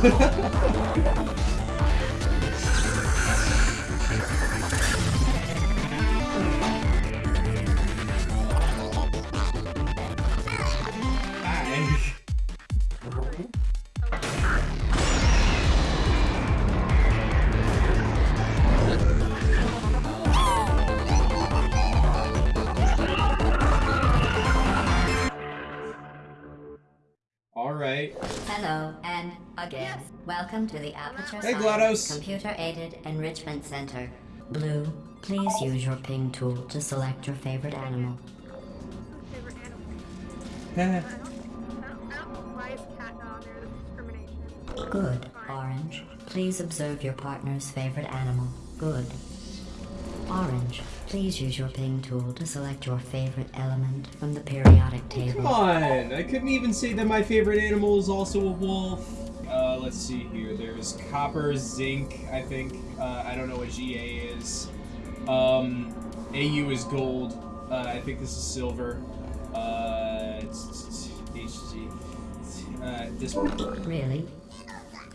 Hello, and again. Welcome to the Aperture Hey, GLaDOS. Computer-Aided Enrichment Center. Blue, please use your ping tool to select your favorite animal. discrimination. Good. Orange, please observe your partner's favorite animal. Good. Orange, please use your ping tool to select your favorite element from the periodic oh, table. Come on! I couldn't even say that my favorite animal is also a wolf. Uh, let's see here. There's copper, zinc, I think. Uh, I don't know what GA is. Um, AU is gold. Uh, I think this is silver. Uh, it's- it's HG. Uh, this one. Really?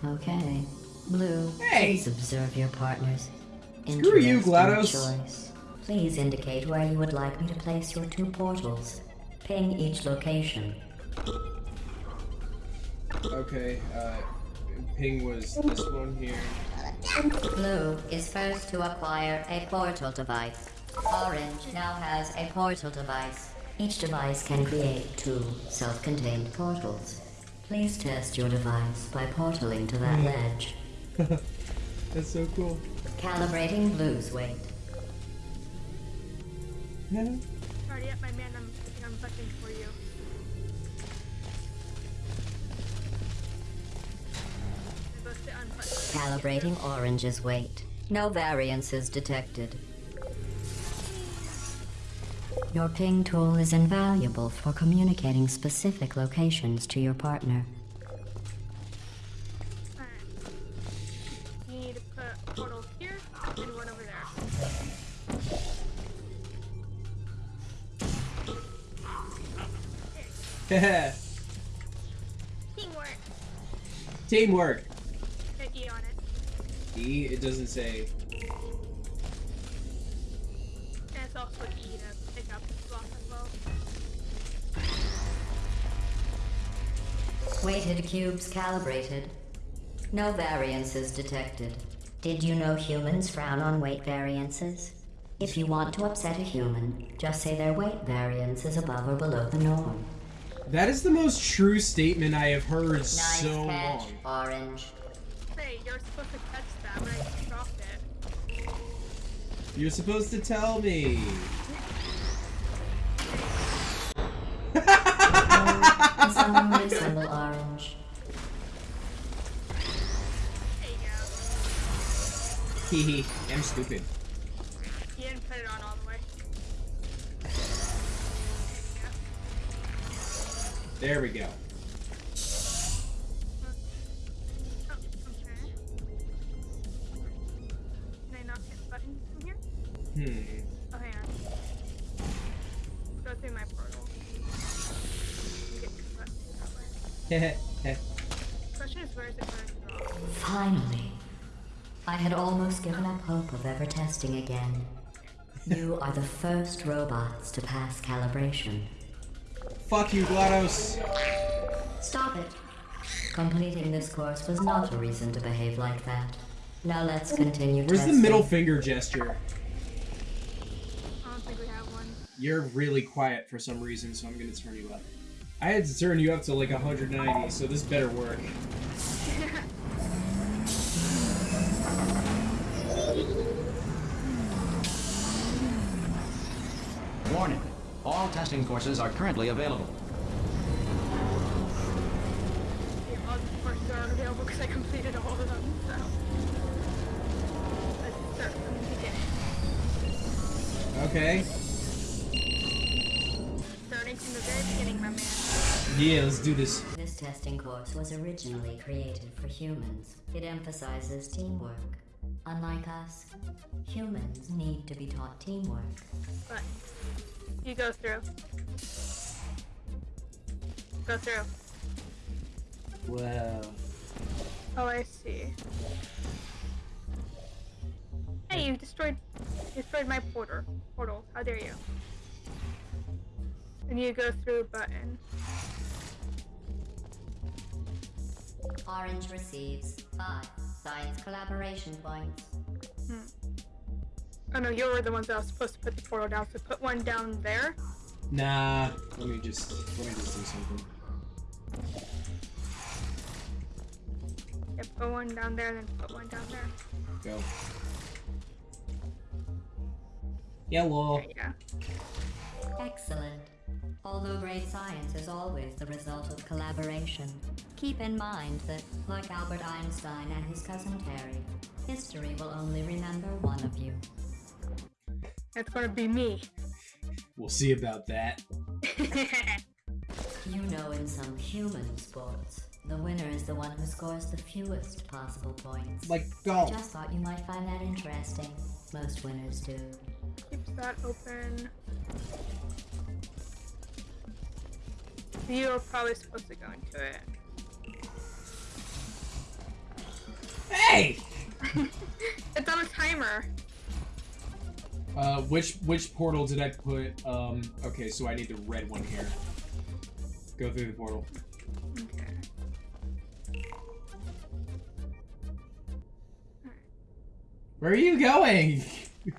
Okay. Blue, Hey! please observe your partner's Screw you, GLaDOS. choice. Please indicate where you would like me to place your two portals. Ping each location. Okay, uh, ping was this one here. Blue is first to acquire a portal device. Orange now has a portal device. Each device can create two self-contained portals. Please test your device by portaling to that hmm. ledge. That's so cool. Calibrating Blue's weight. Already up, my man. I'm picking on buttons for you. Calibrating Orange's weight. No variances detected. Your ping tool is invaluable for communicating specific locations to your partner. Teamwork. You E, it doesn't say. And also E to pick up the block as well. Weighted cubes calibrated. No variances detected. Did you know humans frown on weight variances? If you want to upset a human, just say their weight variance is above or below the norm. That is the most true statement I have heard Nice so catch, long. Orange. Hey, you're supposed to catch that when I dropped it. You're supposed to tell me. Reassemble Orange. There you go. Hehe, I'm stupid. You didn't put it on all the way. There we go. Finally. I had almost given up hope of ever testing again. You are the first robots to pass calibration. Fuck you, GLaDOS. Stop it. Completing this course was not a reason to behave like that. Now let's continue Where's the middle finger gesture? I don't think we have one. You're really quiet for some reason, so I'm gonna turn you up. I had to turn you up to like 190, so this better work. Warning. All testing courses are currently available. Yeah, all the courses are unavailable because I completed all of them, so. Let's start from the beginning. Okay. Starting from the very beginning, my man. Yeah, let's do this. This testing course was originally created for humans. It emphasizes teamwork. Unlike us, humans need to be taught teamwork. But you go through. Go through. Wow. Oh, I see. Hey, you destroyed destroyed my porter portal. How dare you? And you go through a button. Orange receives five science collaboration points. Hmm. Oh no, you were the ones that was supposed to put the portal down, so put one down there. Nah. Let me just let me just do something. Yeah, put one down there, then put one down there. Go. Yellow. There you go. Excellent. Although great science is always the result of collaboration, keep in mind that, like Albert Einstein and his cousin Terry, history will only remember one of you. It's gonna be me. We'll see about that. You know, in some human sports, the winner is the one who scores the fewest possible points. Like I golf. just thought you might find that interesting. Most winners do. Keeps that open. You are probably supposed to go into it. Hey. It's on a timer. Uh, which which portal did I put? Um. Okay, so I need the red one here. Go through the portal. Okay. Where are you going?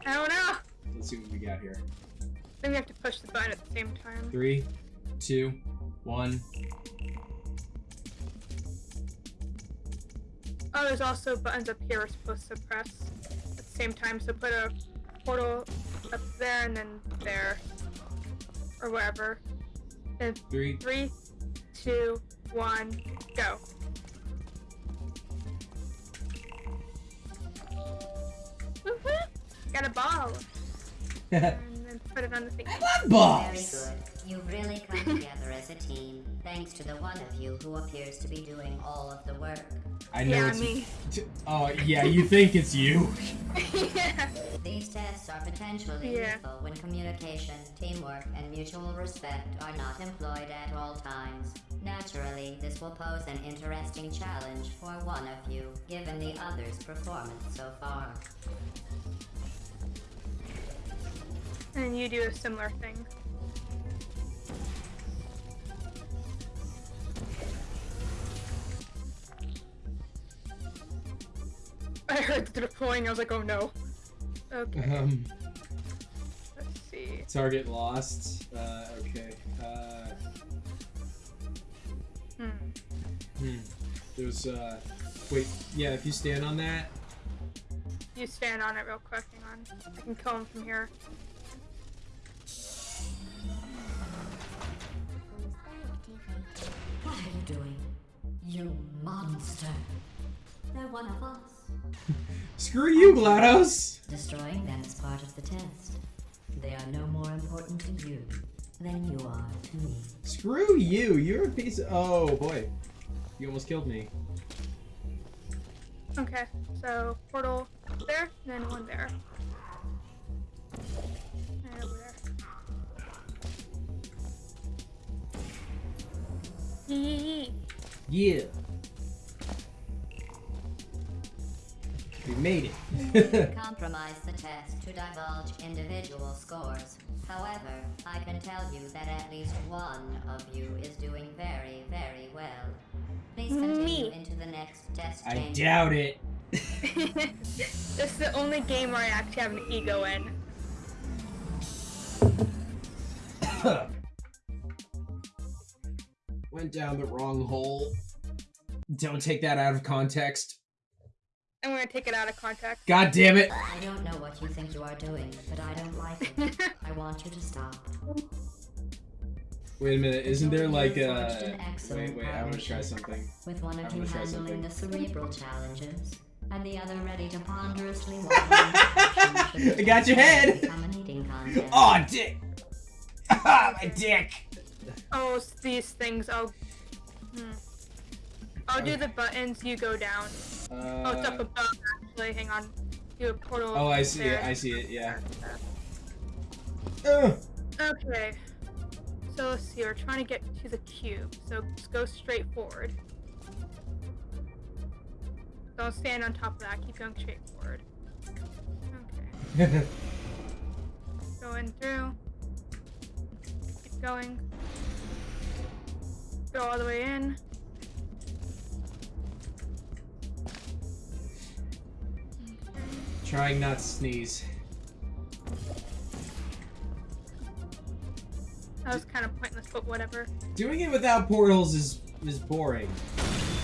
I don't know. Let's see what we got here. Then we have to push the button at the same time. Three, two, one. Oh, there's also buttons up here we're supposed to press at the same time. So put a portal up there and then there. Or wherever. And Three. three, two, one, go. Got a ball. and then put it on the thing. Very Balls. good. You've really come together as a team, thanks to the one of you who appears to be doing all of the work. I know Yeah, it's. me. T- oh yeah, you think it's you? yeah. These tests are potentially Yeah. lethal when communication, teamwork, and mutual respect are not employed at all times. Naturally, this will pose an interesting challenge for one of you, given the other's performance so far. And you do a similar thing. I heard the deploying, I was like, oh no. Okay, Um. let's see. Target lost. Uh. Okay. Uh. Hmm. Hmm. There's. Uh. Wait. Yeah. If you stand on that. You stand on it real quick, hang on. I can kill him from here. You monster! They're one of us. Screw you, GLaDOS. Destroying them is part of the test. They are no more important to you than you are to me. Screw you. You're a piece of. Oh boy. You almost killed me. Okay, so portal there, then one there. And over there. Yee. Yeah. We made it. Compromise the test to divulge individual scores. However, I can tell you that at least one of you is doing very, very well. Please continue Me. into the next test I chamber. doubt it. this is the only game where I actually have an ego in. Went down the wrong hole. Don't take that out of context. I'm gonna take it out of context. God damn it. I don't know what you think you are doing, but I don't like it. I want you to stop. Wait a minute. Isn't there like You uh, a? forged an excellent Wait, wait. I'm gonna try something. With one of I'm you gonna try handling the something. cerebral challenges, and the other ready to ponderously walk I got your head. Become an eating contest. Oh, dick. Ah, my dick. Oh, it's these things. I'll. Hmm. I'll do the buttons. You go down. oh, it's up Uh, above. Actually, hang on. Do a portal. oh, I see there. it. I see it. Yeah. Ugh. Okay. So let's see. We're trying to get to the cube. So just go straight forward. Don't stand on top of that. Keep going straight forward. Okay. Going through. Keep going. Go all the way in. Trying not to sneeze. That was kind of pointless, but whatever. Doing it without portals is is boring.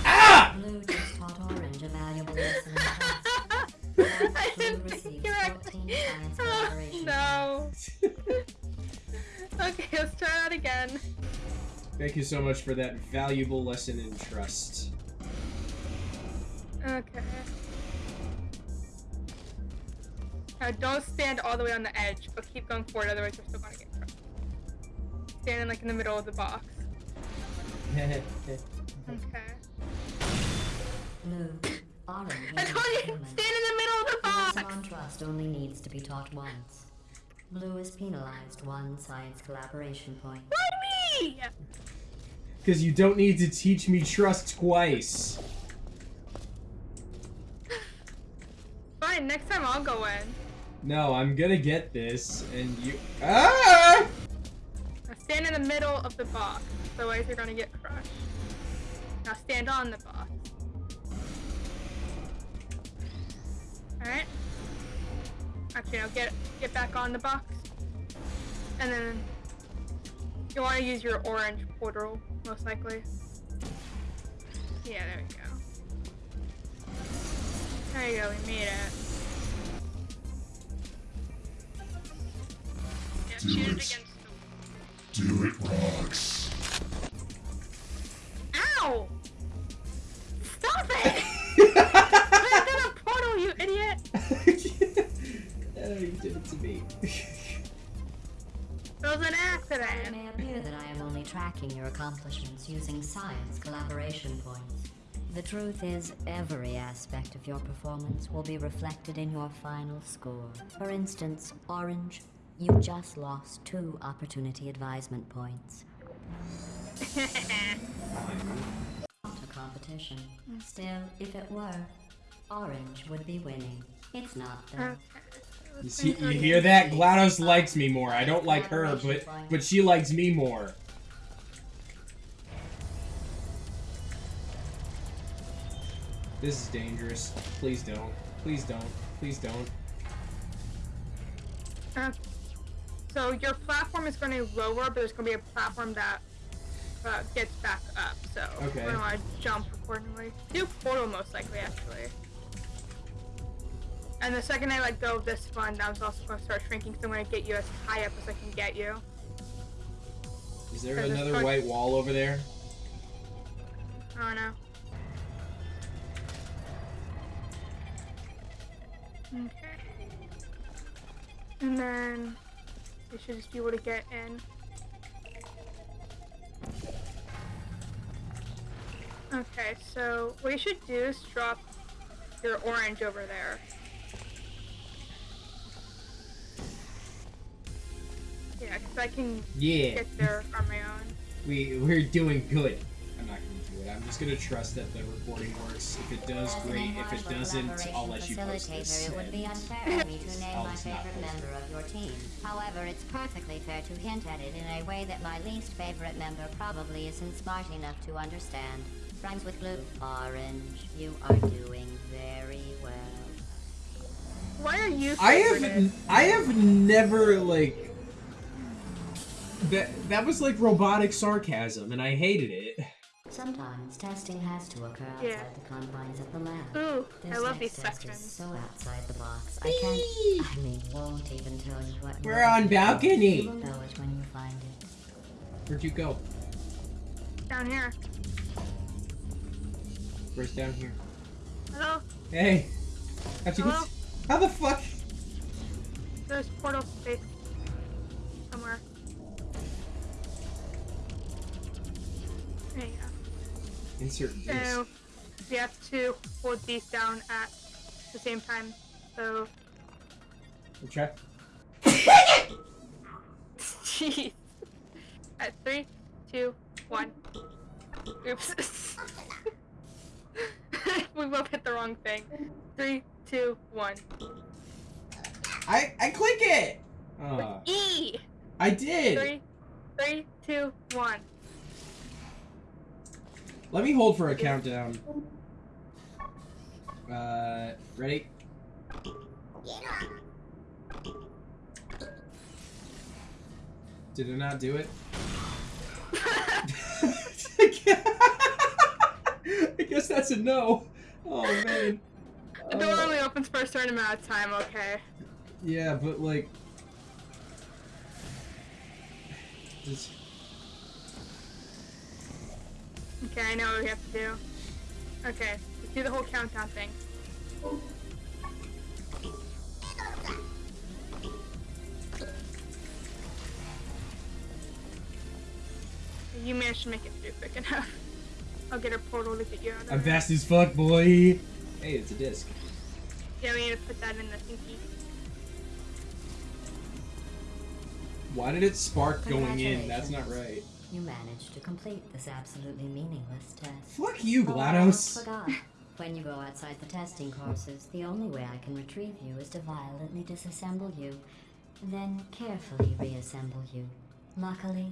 Ah! Blue just taught Orange a valuable lesson. I didn't think you were 14 science Oh, no. okay, let's try that again. Thank you so much for that valuable lesson in trust. Okay. Now don't stand all the way on the edge, but keep going forward, otherwise you're still gonna get crushed. Standing like in the middle of the box. Okay. Blue, Orange I told you, stand in the middle of the box! Maximum trust only needs to be taught once. Blue is penalized one science collaboration point. Why me? Because you don't need to teach me trust twice. Fine, next time I'll go in. No, I'm gonna get this, and you. Ah! Now stand in the middle of the box, otherwise you're gonna get crushed. Now stand on the box. Alright. Actually, now get get back on the box. And then you want to use your orange portal, most likely. Yeah, there we go. There you go, we made it. Yeah, Do shoot it it. against the Do it rocks. Ow! Stop it! Put it in a portal, you idiot! oh, you did it to me. It was an It may appear that I am only tracking your accomplishments using science collaboration points. The truth is, every aspect of your performance will be reflected in your final score. For instance, Orange, you just lost two opportunity advisement points. Not a competition. Still, if it were, Orange would be winning. It's not though. Okay. You, see, you hear that? GLaDOS likes me more. I don't like her, but but she likes me more. This is dangerous. Please don't. Please don't. Please don't. Uh, so your platform is going to lower, but there's going to be a platform that uh, gets back up. So Okay. we're going to jump accordingly. Do portal most likely, actually. And the second I let go of this one, I was also going to start shrinking, so I'm going to get you as high up as I can get you. Is there another white wall over there? I don't. Okay. And then we should just be able to get in. Okay, so what you should do is drop your orange over there. Yeah, because I can Yeah. get there on my own. We we're doing good. I'm not gonna do it. I'm just gonna trust that the recording works. If it does, As great. If it doesn't, I'll let you post this. It would be unfair for me to name I'll my favorite member of your team. However, it's perfectly fair to hint at it in a way that my least favorite member probably isn't smart enough to understand. Rhymes with blue. Orange. You are doing very well. Why are you? I have I have never like that that was like robotic sarcasm and I hated it. Sometimes testing has to occur outside Yeah. the confines of the lab. Ooh, This I love next these test sections. so outside the box. I can't. I mean, won't even tell you what. We're on balcony. You will know it when you find it. Where'd you go? Down here. Where's down here? Hello? Hey. How'd you Hello? How the fuck? There's portal space Insert this. So we have to hold these down at the same time. So Okay. jeez. At three, two, one. Oops. we both hit the wrong thing. Three, two, one. I I click it. Uh, E. I did. Three, three, two, one. Let me hold for a countdown. Uh, ready? Did it not do it? I guess that's a no. Oh man. The door Uh, only opens for a certain amount of time. Okay. yeah, but like. Just, Okay, I know what we have to do. Okay, let's do the whole countdown thing. You managed to make it through quick enough. I'll get a portal to get you out of I'm there. fast as fuck, boy. Hey, it's a disc. Yeah, we need to put that in the thingy. Why did it spark going in? That's not right. You managed to complete this absolutely meaningless test. Fuck you, Oh, GLaDOS. forgot. When you go outside the testing courses, the only way I can retrieve you is to violently disassemble you, then carefully reassemble you. Luckily,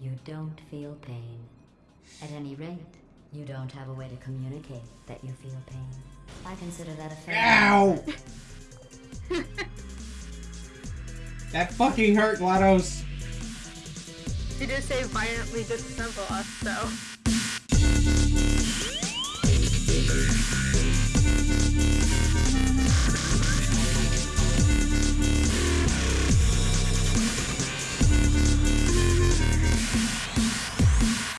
you don't feel pain. At any rate, you don't have a way to communicate that you feel pain. I consider that a fair. Ow! That fucking hurt, GLaDOS. You did say violently disassemble us, so.